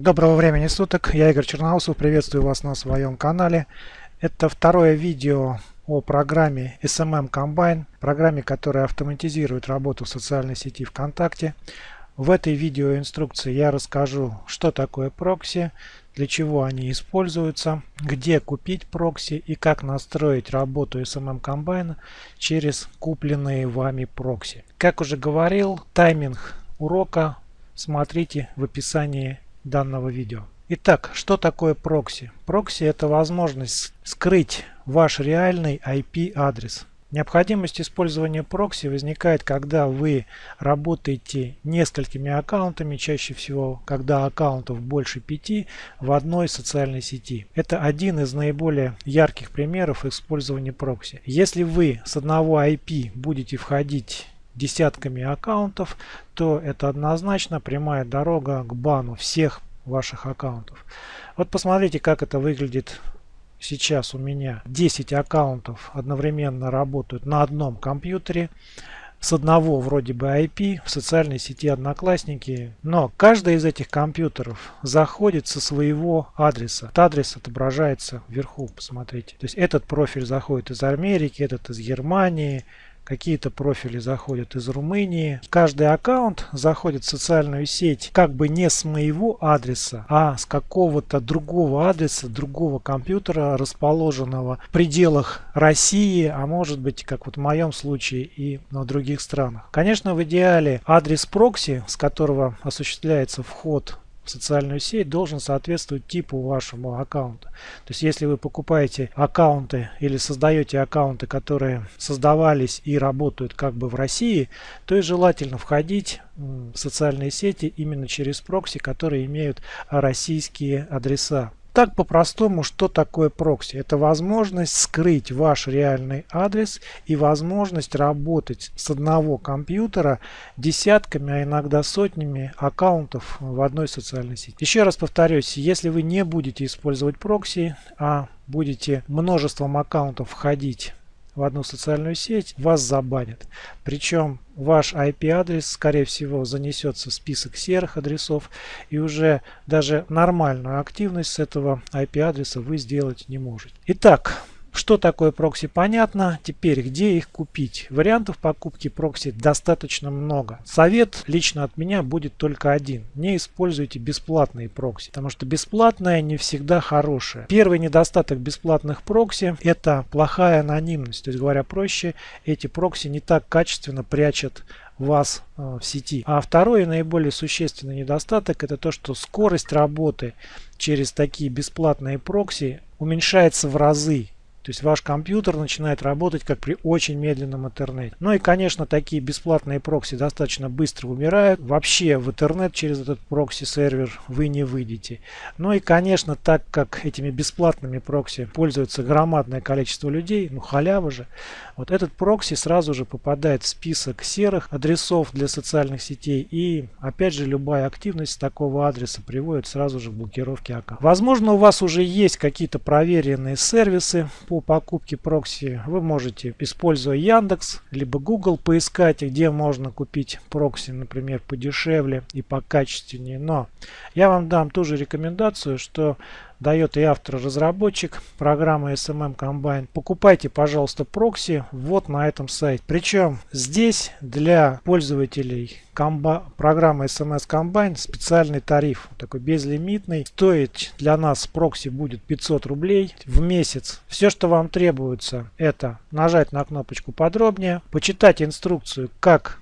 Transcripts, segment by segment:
Доброго времени суток, я Игорь Черноусов, приветствую вас на своем канале. Это второе видео о программе SMM Combine, программе, которая автоматизирует работу в социальной сети ВКонтакте. В этой видеоинструкции я расскажу, что такое прокси, для чего они используются, где купить прокси и как настроить работу SMM Combine через купленные вами прокси. Как уже говорил, тайминг урока смотрите в описании данного видео. Итак, что такое прокси? Прокси это возможность скрыть ваш реальный IP-адрес. Необходимость использования прокси возникает, когда вы работаете несколькими аккаунтами, чаще всего, когда аккаунтов больше пяти в одной социальной сети. Это один из наиболее ярких примеров использования прокси. Если вы с одного IP будете входить десятками аккаунтов, то это однозначно прямая дорога к бану всех ваших аккаунтов. Вот посмотрите, как это выглядит сейчас у меня. 10 аккаунтов одновременно работают на одном компьютере с одного вроде бы IP в социальной сети Одноклассники, но каждый из этих компьютеров заходит со своего адреса. Этот адрес отображается вверху, посмотрите. То есть этот профиль заходит из Америки, этот из Германии, какие-то профили заходят из Румынии. Каждый аккаунт заходит в социальную сеть как бы не с моего адреса, а с какого-то другого адреса, другого компьютера, расположенного в пределах России, а может быть, как вот в моем случае и в других странах. Конечно, в идеале адрес прокси, с которого осуществляется вход социальную сеть должен соответствовать типу вашему аккаунта. То есть если вы покупаете аккаунты или создаете аккаунты, которые создавались и работают как бы в России, то и желательно входить в социальные сети именно через прокси, которые имеют российские адреса. Так по-простому, что такое прокси? Это возможность скрыть ваш реальный адрес и возможность работать с одного компьютера десятками, а иногда сотнями аккаунтов в одной социальной сети. Еще раз повторюсь, если вы не будете использовать прокси, а будете множеством аккаунтов входить в одну социальную сеть, вас забанят. Причем ваш IP-адрес, скорее всего, занесется в список серых адресов, и уже даже нормальную активность с этого IP-адреса вы сделать не можете. Итак, что такое прокси понятно. Теперь где их купить? Вариантов покупки прокси достаточно много. Совет лично от меня будет только один. Не используйте бесплатные прокси, потому что бесплатное не всегда хорошее. Первый недостаток бесплатных прокси это плохая анонимность. То есть говоря проще, эти прокси не так качественно прячут вас э, в сети. А второй наиболее существенный недостаток это то, что скорость работы через такие бесплатные прокси уменьшается в разы. То есть ваш компьютер начинает работать как при очень медленном интернете. Ну и конечно такие бесплатные прокси достаточно быстро умирают. Вообще в интернет через этот прокси сервер вы не выйдете. Ну и конечно так как этими бесплатными прокси пользуется громадное количество людей, ну халява же, вот этот прокси сразу же попадает в список серых адресов для социальных сетей и опять же любая активность такого адреса приводит сразу же к блокировке аккаунта. Возможно у вас уже есть какие-то проверенные сервисы по покупке прокси вы можете, используя Яндекс, либо Google, поискать, где можно купить прокси, например, подешевле и покачественнее. Но я вам дам ту же рекомендацию, что дает и автор-разработчик программы SMM Combine. Покупайте, пожалуйста, прокси вот на этом сайте. Причем здесь для пользователей программы SMS Combine специальный тариф, такой безлимитный. Стоит для нас прокси будет 500 рублей в месяц. Все, что вам требуется, это нажать на кнопочку подробнее, почитать инструкцию, как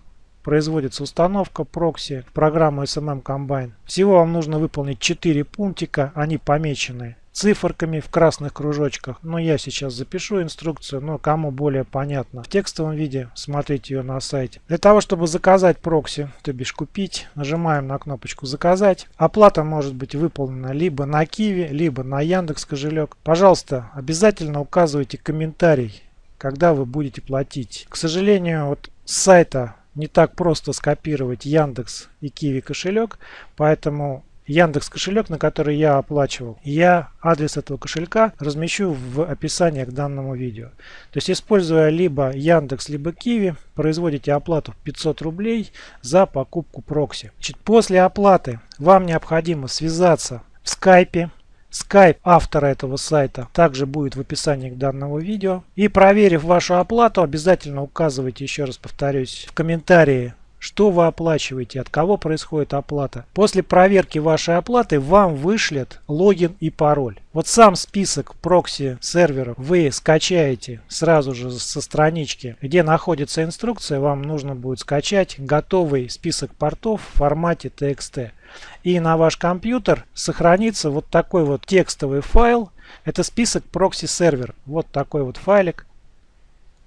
производится установка прокси в программу SMM Combine. Всего вам нужно выполнить 4 пунктика, они помечены циферками в красных кружочках. Но я сейчас запишу инструкцию, но кому более понятно в текстовом виде, смотрите ее на сайте. Для того, чтобы заказать прокси, то бишь купить, нажимаем на кнопочку заказать. Оплата может быть выполнена либо на Киви, либо на Яндекс кошелек. Пожалуйста, обязательно указывайте комментарий, когда вы будете платить. К сожалению, вот с сайта не так просто скопировать Яндекс и Киви кошелек, поэтому Яндекс кошелек, на который я оплачивал, я адрес этого кошелька размещу в описании к данному видео. То есть используя либо Яндекс, либо Киви, производите оплату 500 рублей за покупку прокси. После оплаты вам необходимо связаться в скайпе Skype автора этого сайта также будет в описании к данному видео. И проверив вашу оплату, обязательно указывайте, еще раз повторюсь, в комментарии что вы оплачиваете, от кого происходит оплата. После проверки вашей оплаты вам вышлет логин и пароль. Вот сам список прокси серверов вы скачаете сразу же со странички, где находится инструкция. Вам нужно будет скачать готовый список портов в формате TXT. И на ваш компьютер сохранится вот такой вот текстовый файл. Это список прокси сервер. Вот такой вот файлик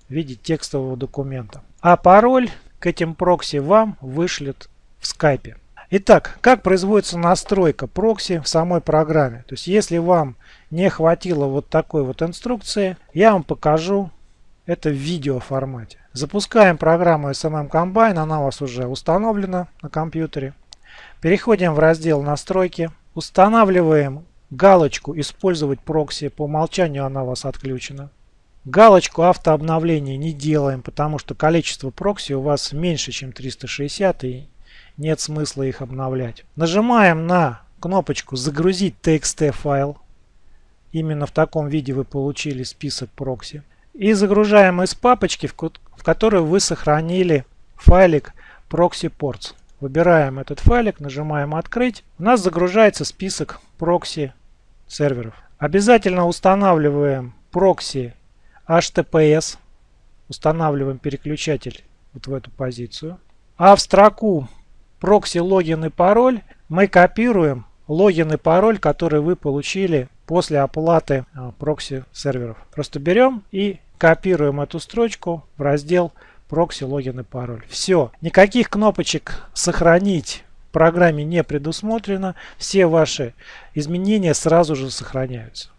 в виде текстового документа. А пароль к этим прокси вам вышлют в скайпе. Итак, как производится настройка прокси в самой программе. То есть, если вам не хватило вот такой вот инструкции, я вам покажу это в видео формате. Запускаем программу SMM Combine, она у вас уже установлена на компьютере. Переходим в раздел настройки, устанавливаем галочку «Использовать прокси», по умолчанию она у вас отключена. Галочку автообновления не делаем, потому что количество прокси у вас меньше, чем 360 и нет смысла их обновлять. Нажимаем на кнопочку «Загрузить TXT файл». Именно в таком виде вы получили список прокси. И загружаем из папочки, в которой вы сохранили файлик proxy ports. Выбираем этот файлик, нажимаем «Открыть». У нас загружается список прокси серверов. Обязательно устанавливаем прокси HTTPS. Устанавливаем переключатель вот в эту позицию. А в строку прокси логин и пароль мы копируем логин и пароль, который вы получили после оплаты а, прокси серверов. Просто берем и копируем эту строчку в раздел прокси логин и пароль. Все. Никаких кнопочек сохранить в программе не предусмотрено. Все ваши изменения сразу же сохраняются.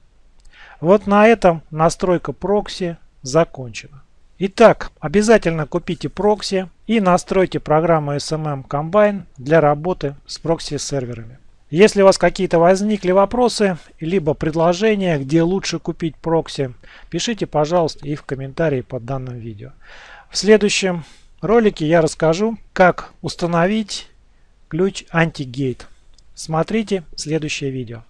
Вот на этом настройка прокси закончена. Итак, обязательно купите прокси и настройте программу SMM Combine для работы с прокси серверами. Если у вас какие-то возникли вопросы, либо предложения, где лучше купить прокси, пишите, пожалуйста, и в комментарии под данным видео. В следующем ролике я расскажу, как установить ключ антигейт. Смотрите следующее видео.